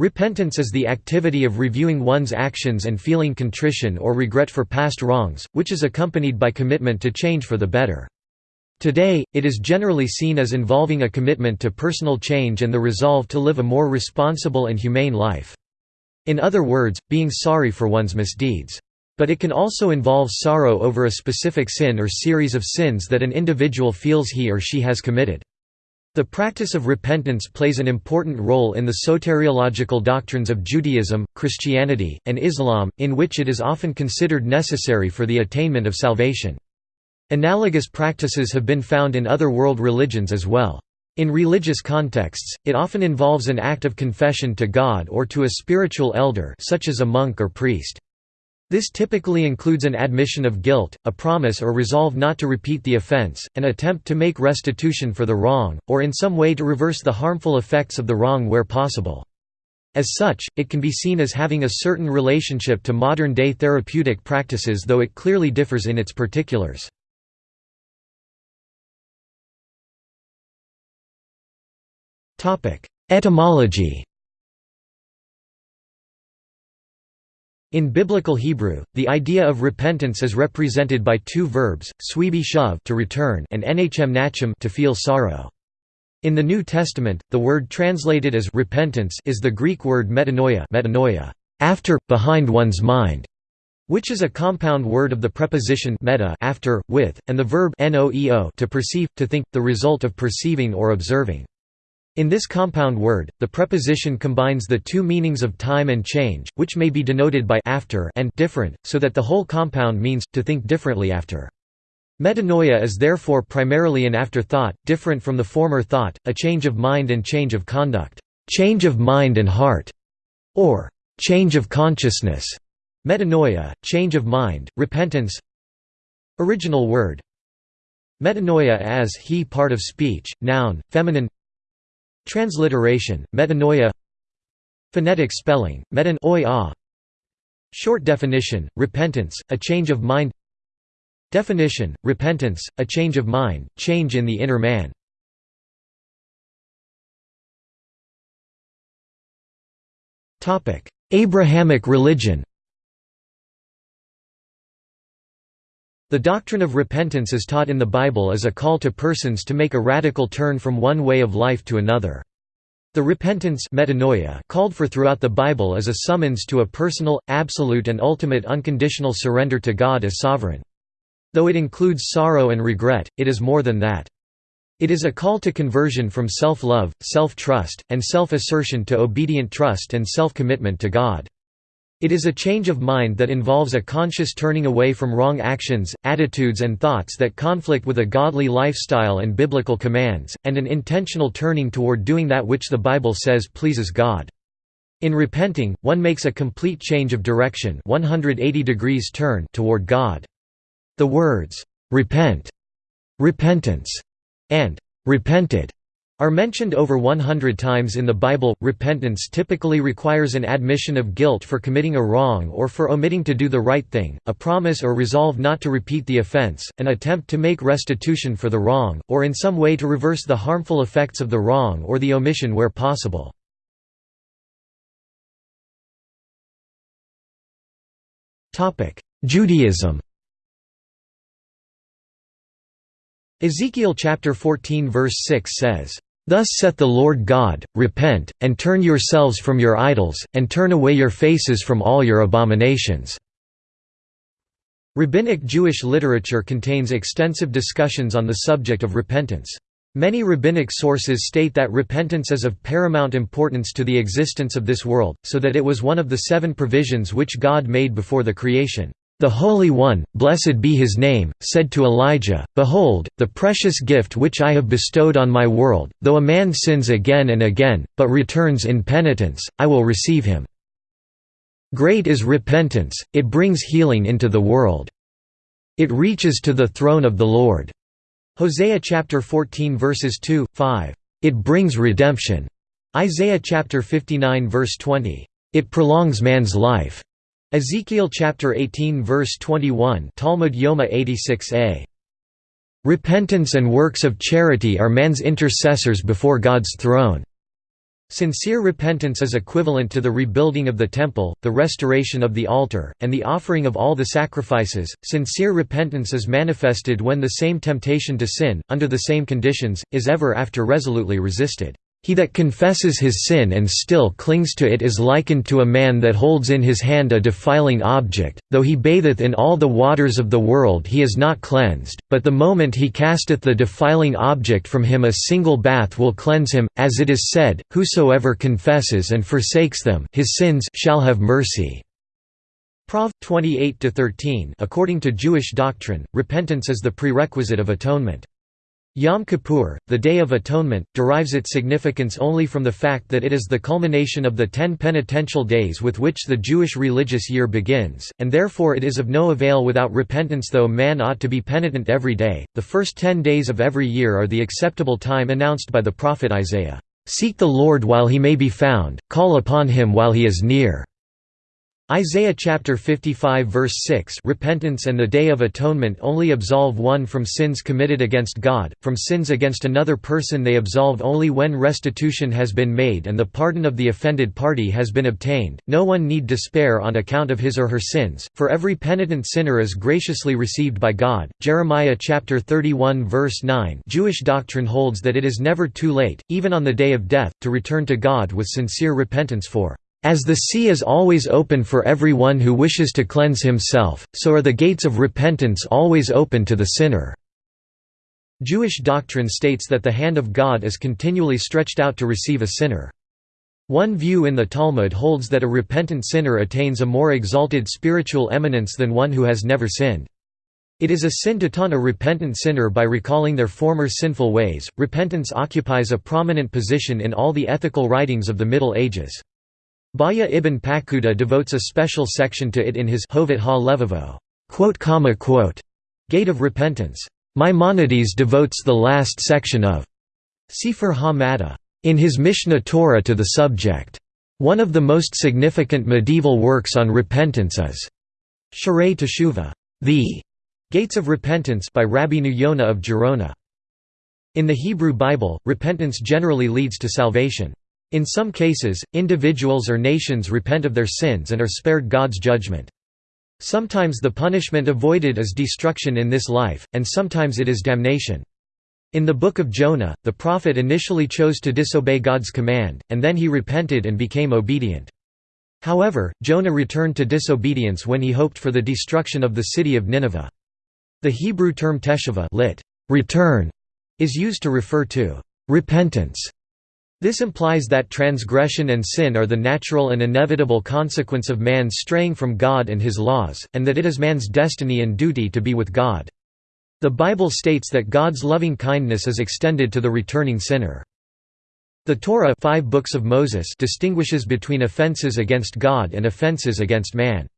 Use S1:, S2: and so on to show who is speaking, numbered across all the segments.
S1: Repentance is the activity of reviewing one's actions and feeling contrition or regret for past wrongs, which is accompanied by commitment to change for the better. Today, it is generally seen as involving a commitment to personal change and the resolve to live a more responsible and humane life. In other words, being sorry for one's misdeeds. But it can also involve sorrow over a specific sin or series of sins that an individual feels he or she has committed. The practice of repentance plays an important role in the soteriological doctrines of Judaism, Christianity, and Islam, in which it is often considered necessary for the attainment of salvation. Analogous practices have been found in other world religions as well. In religious contexts, it often involves an act of confession to God or to a spiritual elder such as a monk or priest. This typically includes an admission of guilt, a promise or resolve not to repeat the offense, an attempt to make restitution for the wrong, or in some way to reverse the harmful effects of the wrong where possible. As such, it can be seen as having a certain relationship to modern-day therapeutic practices though it clearly differs in its particulars. Etymology In Biblical Hebrew, the idea of repentance is represented by two verbs, swibi shuv to return and ehnachem nachem to feel sorrow. In the New Testament, the word translated as repentance is the Greek word metanoia, metanoia after, behind one's mind, which is a compound word of the preposition meta after, with, and the verb noeo to perceive, to think, the result of perceiving or observing. In this compound word, the preposition combines the two meanings of time and change, which may be denoted by after and different, so that the whole compound means, to think differently after. Metanoia is therefore primarily an afterthought, different from the former thought, a change of mind and change of conduct, change of mind and heart, or change of consciousness. Metanoia, change of mind, repentance. Original word. Metanoia as he part of speech, noun, feminine Transliteration, metanoia Phonetic spelling, Metanoia. -ah. Short definition, repentance, a change of mind Definition, repentance, a change of mind, change in the inner man. Abrahamic religion The doctrine of repentance is taught in the Bible as a call to persons to make a radical turn from one way of life to another. The repentance metanoia called for throughout the Bible is a summons to a personal, absolute and ultimate unconditional surrender to God as sovereign. Though it includes sorrow and regret, it is more than that. It is a call to conversion from self-love, self-trust, and self-assertion to obedient trust and self-commitment to God. It is a change of mind that involves a conscious turning away from wrong actions, attitudes and thoughts that conflict with a godly lifestyle and biblical commands, and an intentional turning toward doing that which the Bible says pleases God. In repenting, one makes a complete change of direction 180 degrees turn toward God. The words, "'repent'", "'repentance' and "'repented' are mentioned over 100 times in the Bible. Repentance typically requires an admission of guilt for committing a wrong or for omitting to do the right thing, a promise or resolve not to repeat the offense, an attempt to make restitution for the wrong, or in some way to reverse the harmful effects of the wrong or the omission where possible. Judaism Ezekiel chapter 14 verse 6 says, Thus saith the Lord God, Repent, and turn yourselves from your idols, and turn away your faces from all your abominations." Rabbinic Jewish literature contains extensive discussions on the subject of repentance. Many rabbinic sources state that repentance is of paramount importance to the existence of this world, so that it was one of the seven provisions which God made before the creation. The Holy One, blessed be his name, said to Elijah, Behold, the precious gift which I have bestowed on my world, though a man sins again and again, but returns in penitence, I will receive him. Great is repentance, it brings healing into the world. It reaches to the throne of the Lord. Hosea chapter 14 verses 2, 5. It brings redemption. Isaiah chapter 59 verse 20. It prolongs man's life. Ezekiel chapter 18 verse 21 Talmud Yoma 86a. Repentance and works of charity are man's intercessors before God's throne. Sincere repentance is equivalent to the rebuilding of the temple, the restoration of the altar, and the offering of all the sacrifices. Sincere repentance is manifested when the same temptation to sin, under the same conditions, is ever after resolutely resisted. He that confesses his sin and still clings to it is likened to a man that holds in his hand a defiling object, though he batheth in all the waters of the world he is not cleansed, but the moment he casteth the defiling object from him a single bath will cleanse him, as it is said, Whosoever confesses and forsakes them his sins shall have mercy. Prov. 28–13 According to Jewish doctrine, repentance is the prerequisite of atonement. Yom Kippur, the Day of Atonement, derives its significance only from the fact that it is the culmination of the ten penitential days with which the Jewish religious year begins, and therefore it is of no avail without repentance though man ought to be penitent every day. The first ten days of every year are the acceptable time announced by the prophet Isaiah, "'Seek the Lord while he may be found, call upon him while he is near' Isaiah chapter 55 verse 6 Repentance and the Day of Atonement only absolve one from sins committed against God, from sins against another person they absolve only when restitution has been made and the pardon of the offended party has been obtained. No one need despair on account of his or her sins, for every penitent sinner is graciously received by God. Jeremiah chapter 31 verse 9 Jewish doctrine holds that it is never too late, even on the day of death, to return to God with sincere repentance for as the sea is always open for everyone who wishes to cleanse himself, so are the gates of repentance always open to the sinner." Jewish doctrine states that the hand of God is continually stretched out to receive a sinner. One view in the Talmud holds that a repentant sinner attains a more exalted spiritual eminence than one who has never sinned. It is a sin to taunt a repentant sinner by recalling their former sinful ways. Repentance occupies a prominent position in all the ethical writings of the Middle Ages. Bahya ibn Paquda devotes a special section to it in his Hovot ha-Levavo Gate of Repentance. Maimonides devotes the last section of Sefer ha in his Mishnah Torah to the subject. One of the most significant medieval works on repentance is Sharei Teshuva, the Gates of Repentance by Rabbeinu Yonah of Gerona. In the Hebrew Bible, repentance generally leads to salvation. In some cases, individuals or nations repent of their sins and are spared God's judgment. Sometimes the punishment avoided is destruction in this life, and sometimes it is damnation. In the Book of Jonah, the prophet initially chose to disobey God's command, and then he repented and became obedient. However, Jonah returned to disobedience when he hoped for the destruction of the city of Nineveh. The Hebrew term teshuvah lit. return is used to refer to repentance this implies that transgression and sin are the natural and inevitable consequence of man's straying from God and his laws, and that it is man's destiny and duty to be with God. The Bible states that God's loving kindness is extended to the returning sinner. The Torah five books of Moses distinguishes between offenses against God and offenses against man.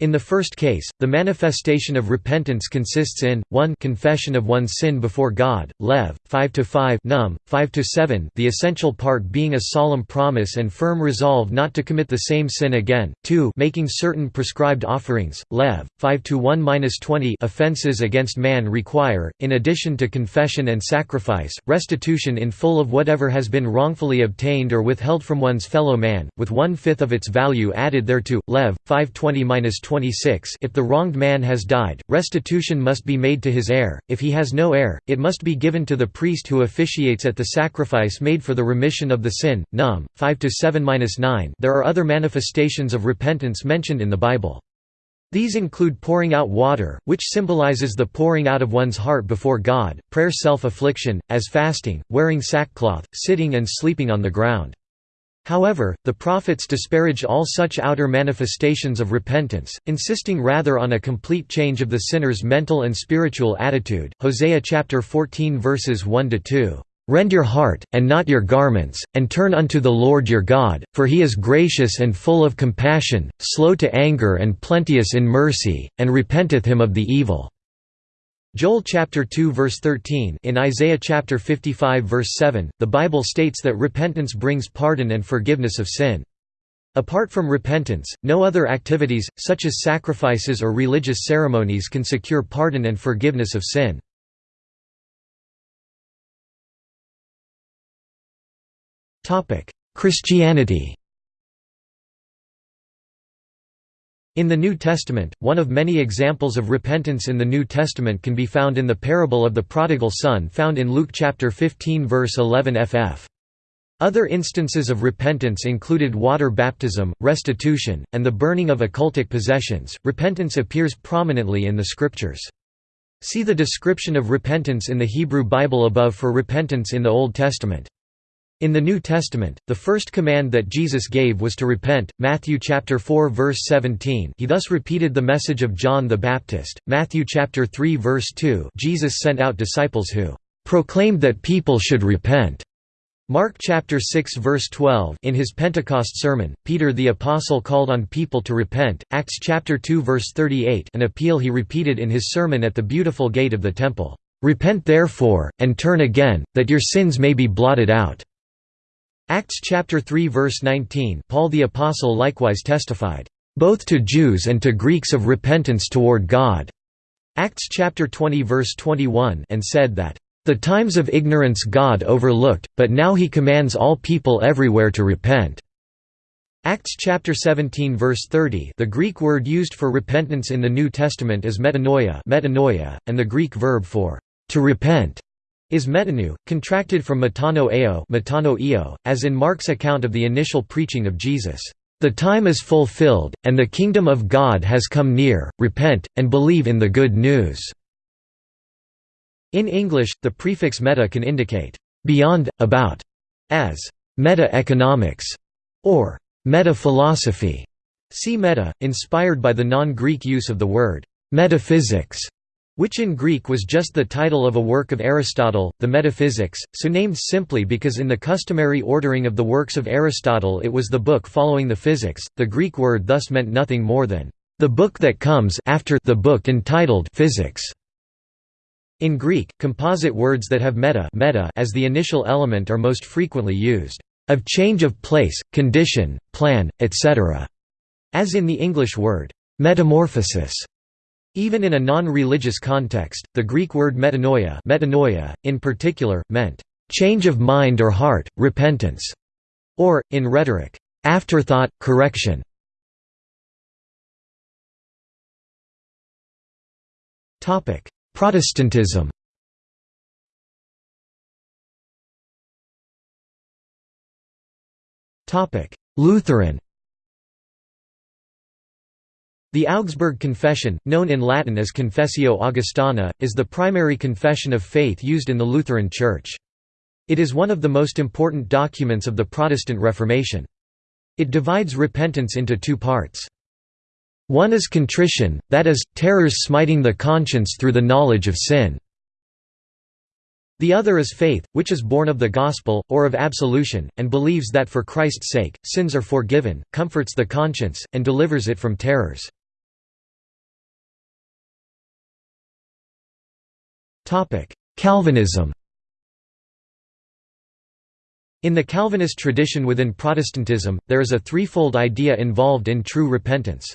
S1: In the first case, the manifestation of repentance consists in 1 confession of one's sin before God, Lev. 5-5 Num. 5-7 the essential part being a solemn promise and firm resolve not to commit the same sin again, 2 making certain prescribed offerings, Lev. 5-1-20 offenses against man require, in addition to confession and sacrifice, restitution in full of whatever has been wrongfully obtained or withheld from one's fellow man, with one-fifth of its value added thereto, Lev. 520 26 If the wronged man has died, restitution must be made to his heir, if he has no heir, it must be given to the priest who officiates at the sacrifice made for the remission of the sin. Num. 5–7–9 There are other manifestations of repentance mentioned in the Bible. These include pouring out water, which symbolizes the pouring out of one's heart before God, prayer self-affliction, as fasting, wearing sackcloth, sitting and sleeping on the ground. However, the prophets disparage all such outer manifestations of repentance, insisting rather on a complete change of the sinner's mental and spiritual attitude. Hosea chapter 14 verses 1 to 2. Rend your heart, and not your garments, and turn unto the Lord your God, for he is gracious and full of compassion, slow to anger and plenteous in mercy, and repenteth him of the evil. Joel chapter 2 verse 13 In Isaiah chapter 55 verse 7, the Bible states that repentance brings pardon and forgiveness of sin. Apart from repentance, no other activities, such as sacrifices or religious ceremonies can secure pardon and forgiveness of sin. Christianity In the New Testament, one of many examples of repentance in the New Testament can be found in the parable of the prodigal son found in Luke chapter 15 verse 11 ff. Other instances of repentance included water baptism, restitution, and the burning of occultic possessions. Repentance appears prominently in the scriptures. See the description of repentance in the Hebrew Bible above for repentance in the Old Testament. In the New Testament, the first command that Jesus gave was to repent. Matthew chapter 4 verse 17. He thus repeated the message of John the Baptist. Matthew chapter 3 verse 2. Jesus sent out disciples who proclaimed that people should repent. Mark chapter 6 verse 12. In his Pentecost sermon, Peter the apostle called on people to repent. Acts chapter 2 verse 38. An appeal he repeated in his sermon at the beautiful gate of the temple. Repent therefore and turn again, that your sins may be blotted out. Acts chapter 3 verse 19 Paul the Apostle likewise testified, "...both to Jews and to Greeks of repentance toward God." Acts chapter 20 verse 21 and said that, "...the times of ignorance God overlooked, but now he commands all people everywhere to repent." Acts chapter 17 verse 30 The Greek word used for repentance in the New Testament is metanoia, metanoia and the Greek verb for to repent is metanu, contracted from metano eo, metano eo as in Mark's account of the initial preaching of Jesus. The time is fulfilled, and the kingdom of God has come near, repent, and believe in the good news." In English, the prefix meta can indicate, "...beyond, about", as meta-economics, or meta-philosophy. See meta, inspired by the non-Greek use of the word metaphysics which in Greek was just the title of a work of Aristotle, the Metaphysics, so named simply because in the customary ordering of the works of Aristotle it was the book following the physics. The Greek word thus meant nothing more than the book that comes after the book entitled Physics. In Greek, composite words that have meta, meta as the initial element are most frequently used, of change of place, condition, plan, etc., as in the English word metamorphosis. Even in a non-religious context, the Greek word metanoia, metanoia in particular, meant, "...change of mind or heart, repentance", or, in rhetoric, "...afterthought, correction". Protestantism Lutheran the Augsburg Confession, known in Latin as Confessio Augustana, is the primary confession of faith used in the Lutheran Church. It is one of the most important documents of the Protestant Reformation. It divides repentance into two parts. One is contrition, that is, terrors smiting the conscience through the knowledge of sin. The other is faith, which is born of the gospel, or of absolution, and believes that for Christ's sake, sins are forgiven, comforts the conscience, and delivers it from terrors. Calvinism In the Calvinist tradition within Protestantism, there is a threefold idea involved in true repentance.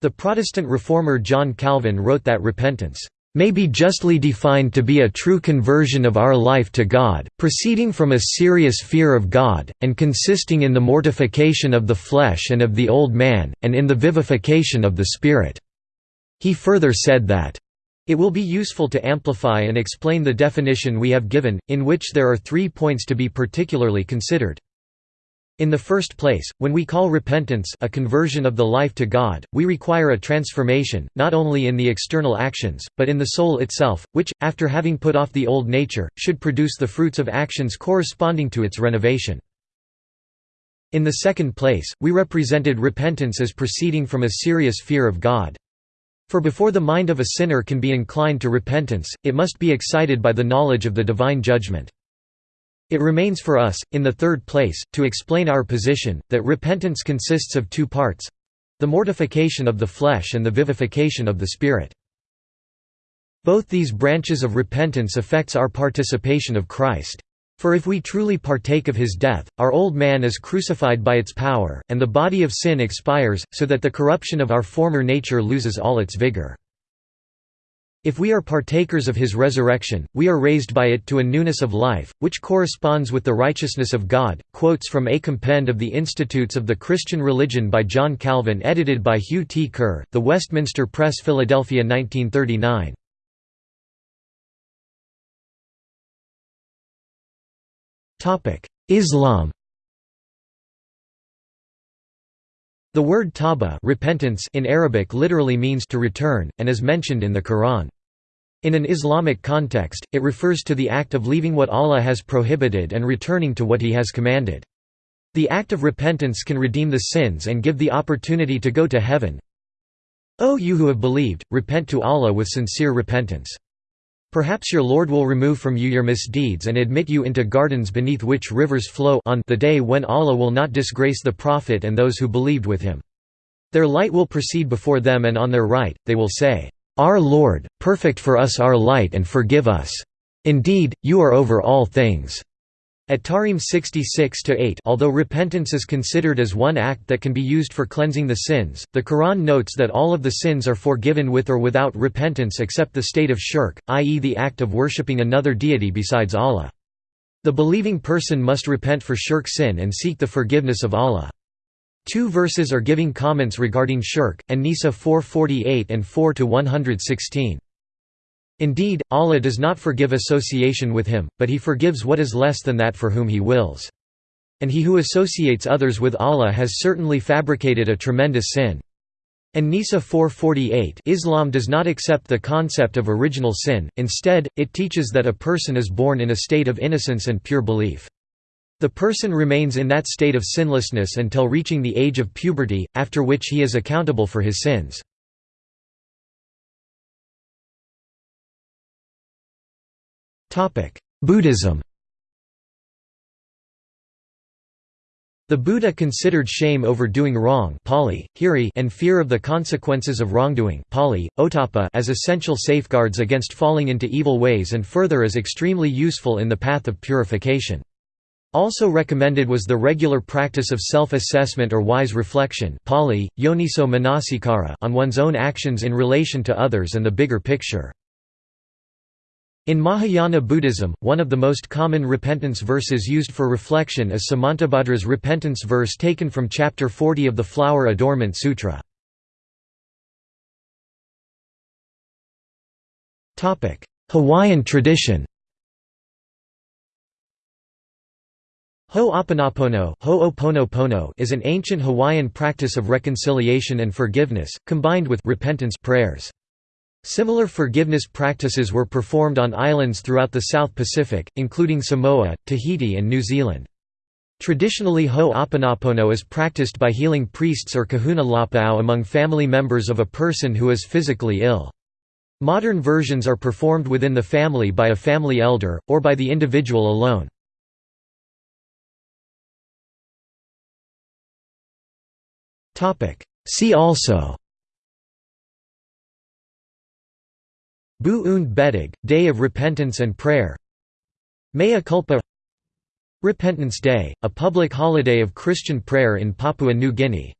S1: The Protestant reformer John Calvin wrote that repentance may be justly defined to be a true conversion of our life to God, proceeding from a serious fear of God, and consisting in the mortification of the flesh and of the old man, and in the vivification of the Spirit." He further said that, it will be useful to amplify and explain the definition we have given, in which there are three points to be particularly considered. In the first place, when we call repentance a conversion of the life to God, we require a transformation, not only in the external actions, but in the soul itself, which, after having put off the old nature, should produce the fruits of actions corresponding to its renovation. In the second place, we represented repentance as proceeding from a serious fear of God. For before the mind of a sinner can be inclined to repentance, it must be excited by the knowledge of the divine judgment. It remains for us, in the third place, to explain our position, that repentance consists of two parts—the mortification of the flesh and the vivification of the spirit. Both these branches of repentance affects our participation of Christ. For if we truly partake of his death, our old man is crucified by its power, and the body of sin expires, so that the corruption of our former nature loses all its vigor. If we are partakers of his resurrection, we are raised by it to a newness of life, which corresponds with the righteousness of God. Quotes from A Compend of the Institutes of the Christian Religion by John Calvin, edited by Hugh T. Kerr, The Westminster Press, Philadelphia 1939. Islam The word tawbah repentance in Arabic literally means to return, and is mentioned in the Quran. In an Islamic context, it refers to the act of leaving what Allah has prohibited and returning to what He has commanded. The act of repentance can redeem the sins and give the opportunity to go to heaven. O you who have believed, repent to Allah with sincere repentance. Perhaps your Lord will remove from you your misdeeds and admit you into gardens beneath which rivers flow on the day when Allah will not disgrace the Prophet and those who believed with him. Their light will proceed before them and on their right, they will say, Our Lord, perfect for us our light and forgive us. Indeed, you are over all things. At Tahrim 66-8 although repentance is considered as one act that can be used for cleansing the sins, the Quran notes that all of the sins are forgiven with or without repentance except the state of shirk, i.e. the act of worshipping another deity besides Allah. The believing person must repent for shirk sin and seek the forgiveness of Allah. Two verses are giving comments regarding shirk, An-Nisa 448 and 4-116. Indeed, Allah does not forgive association with him, but he forgives what is less than that for whom he wills. And he who associates others with Allah has certainly fabricated a tremendous sin. An-Nisa 448 Islam does not accept the concept of original sin, instead, it teaches that a person is born in a state of innocence and pure belief. The person remains in that state of sinlessness until reaching the age of puberty, after which he is accountable for his sins. Buddhism The Buddha considered shame over doing wrong Pali, hiri, and fear of the consequences of wrongdoing Pali, ottappa, as essential safeguards against falling into evil ways and further as extremely useful in the path of purification. Also recommended was the regular practice of self-assessment or wise reflection Pali, yoniso on one's own actions in relation to others and the bigger picture. In Mahayana Buddhism, one of the most common repentance verses used for reflection is Samantabhadra's repentance verse taken from chapter 40 of the Flower Adornment Sutra. Hawaiian tradition Ho'oponopono is an ancient Hawaiian practice of reconciliation and forgiveness, combined with repentance prayers. Similar forgiveness practices were performed on islands throughout the South Pacific, including Samoa, Tahiti and New Zealand. Traditionally Ho'oponopono is practiced by healing priests or kahuna lapau among family members of a person who is physically ill. Modern versions are performed within the family by a family elder, or by the individual alone. See also Buß und Bettag, Day of Repentance and Prayer. Mea Culpa. Repentance Day, a public holiday of Christian prayer in Papua New Guinea